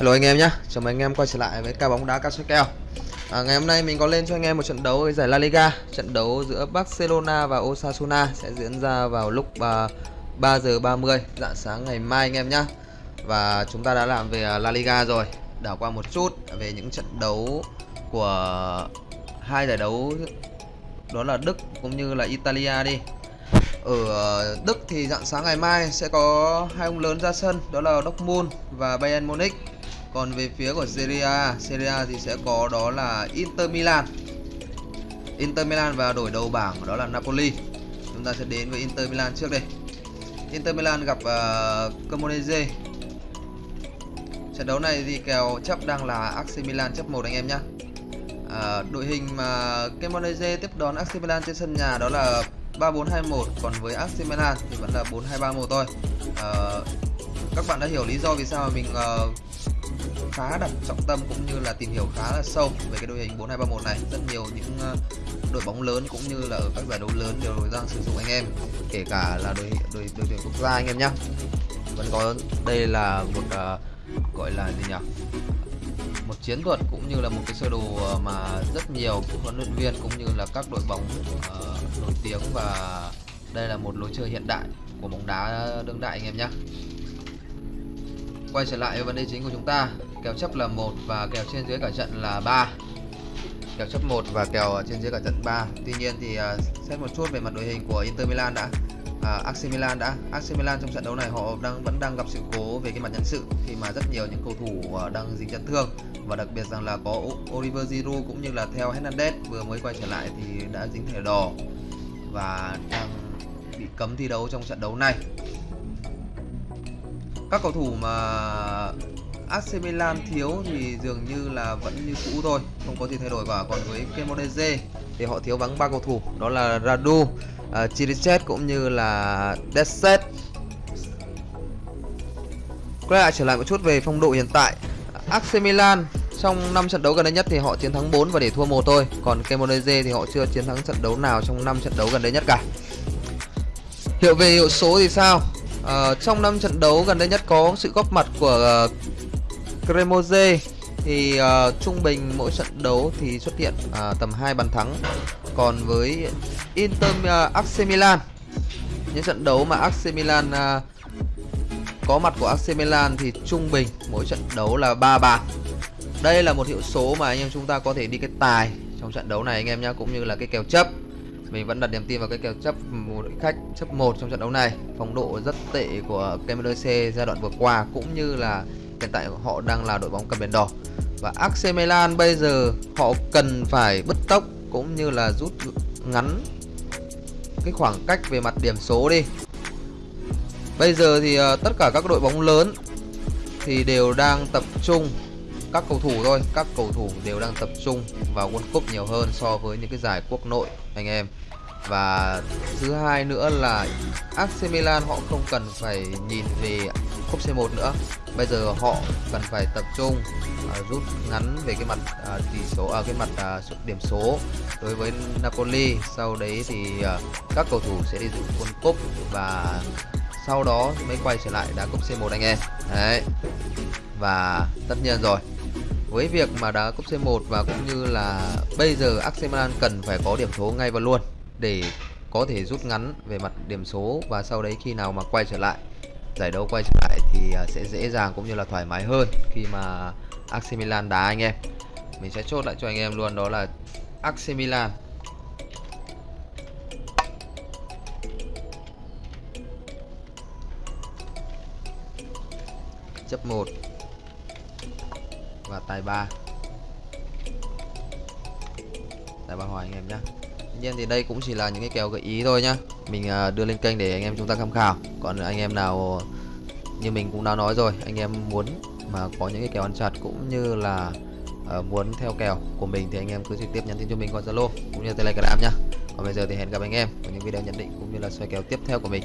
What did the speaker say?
Hello anh em nhé, chào mừng anh em quay trở lại với ca bóng đá cao kèo à, Ngày hôm nay mình có lên cho anh em một trận đấu với giải La Liga Trận đấu giữa Barcelona và Osasuna sẽ diễn ra vào lúc à, uh, 3 giờ 30 dạng sáng ngày mai anh em nhé Và chúng ta đã làm về à, La Liga rồi. Đảo qua một chút về những trận đấu của hai giải đấu đó là Đức cũng như là Italia đi. Ở à, Đức thì dạng sáng ngày mai sẽ có hai ông lớn ra sân đó là Dortmund và Bayern Munich còn về phía của Serie A, Serie A thì sẽ có đó là Inter Milan. Inter Milan và đổi đầu bảng đó là Napoli. Chúng ta sẽ đến với Inter Milan trước đây. Inter Milan gặp uh, Cremonese. Trận đấu này thì kèo chấp đang là AC Milan chấp 1 anh em nhé. À, ờ, đội hình mà Cremonese tiếp đón AC Milan trên sân nhà đó là 3421 còn với AC Milan thì vẫn là 4231 thôi. À, các bạn đã hiểu lý do vì sao mà mình uh, khá đặt trọng tâm cũng như là tìm hiểu khá là sâu về cái đội hình 4231 này. Rất nhiều những ờ, đội bóng lớn cũng như là ở các giải đấu lớn đều đang sử dụng anh em kể cả là đội đội đội tuyển quốc gia anh em nhé vẫn có đây là một uh, gọi là gì nhỉ? Một chiến thuật cũng như là một cái sơ đồ ờ, mà rất nhiều huấn luyện viên cũng như là các đội bóng uh, nổi tiếng và đây là một lối chơi hiện đại của bóng đá đương đại anh em nhé quay trở lại với vấn đề chính của chúng ta. Kèo chấp là một và kèo trên dưới cả trận là 3 kèo chấp 1 và kèo trên dưới cả trận 3 tuy nhiên thì uh, xét một chút về mặt đội hình của Inter Milan đã. Uh, AC Milan đã. AC Milan trong trận đấu này họ đang vẫn đang gặp sự cố về cái mặt nhân sự khi mà rất nhiều những cầu thủ uh, đang dính chấn thương. Và đặc biệt rằng là có Oliver Giroud cũng như là theo Hernandez vừa mới quay trở lại thì đã dính thẻ đỏ và đang bị cấm thi đấu trong trận đấu này các cầu thủ mà AC Milan thiếu thì dường như là vẫn như cũ thôi không có gì thay đổi cả. Còn với Cremonese thì họ thiếu vắng ba cầu thủ đó là Radu, à, uh, Chirichet cũng như là Deset quay lại trở lại một chút về phong độ hiện tại. AC Milan trong 5 trận đấu gần đây nhất thì họ chiến thắng 4 và để thua một thôi. Còn Cremonese thì họ chưa chiến thắng trận đấu nào trong 5 trận đấu gần đây nhất cả. Hiệu về hiệu số thì sao? À, trong năm trận đấu gần đây nhất có sự góp mặt của uh, Cremoze thì uh, trung bình mỗi trận đấu thì xuất hiện uh, tầm 2 bàn thắng. Còn với Inter uh, AC Milan những trận đấu mà AC Milan uh, có mặt của AC Milan thì trung bình mỗi trận đấu là 3 bàn. Đây là một hiệu số mà anh em chúng ta có thể đi cái tài trong trận đấu này anh em nhé cũng như là cái kèo chấp mình vẫn đặt niềm tin vào cái kèo chấp một khách, chấp một trong trận đấu này. Phong độ rất tệ của KMDC giai đoạn vừa qua, cũng như là hiện tại họ đang là đội bóng cầm biển đỏ. Và AC Milan bây giờ họ cần phải bứt tốc cũng như là rút ngắn cái khoảng cách về mặt điểm số đi. Bây giờ thì ờ, tất cả các đội bóng lớn thì đều đang tập trung, các cầu thủ thôi, các cầu thủ đều đang tập trung vào World Cup nhiều hơn so với những cái giải quốc nội, anh em và thứ hai nữa là AC Milan họ không cần phải nhìn về cúp C1 nữa. Bây giờ họ cần phải tập trung à, rút ngắn về cái mặt à, tỷ số ở à, cái mặt à, điểm số đối với Napoli. Sau đấy thì à, các cầu thủ sẽ đi dự World Cup và sau đó mới quay trở lại đá cúp C1 anh em. Đấy. Và tất nhiên rồi với việc mà đá cúp C1 và cũng như là bây giờ AC Milan cần phải có điểm số ngay và luôn để có thể rút ngắn về mặt điểm số và sau đấy khi nào mà quay trở lại, giải đấu quay trở lại thì à, sẽ dễ dàng cũng như là thoải mái hơn khi mà AC Milan đá anh em. Mình sẽ chốt lại cho anh em luôn, đó là AC Milan. Chấp 1 và tài 3 tài 3 hòa anh em nhé nhiên thì đây cũng chỉ là những cái kèo gợi ý thôi nhá. Mình à, đưa lên kênh để anh em chúng ta tham khảo. Còn anh em nào như mình cũng đã nói rồi anh em muốn mà có những cái kèo ăn chặt cũng như là uh, muốn theo kèo của mình thì anh em cứ trực tiếp nhắn tin cho mình qua Zalo cũng như Telegram nhá. Còn bây giờ thì hẹn gặp anh em ở những video nhận định cũng như là xoay kèo tiếp theo của mình.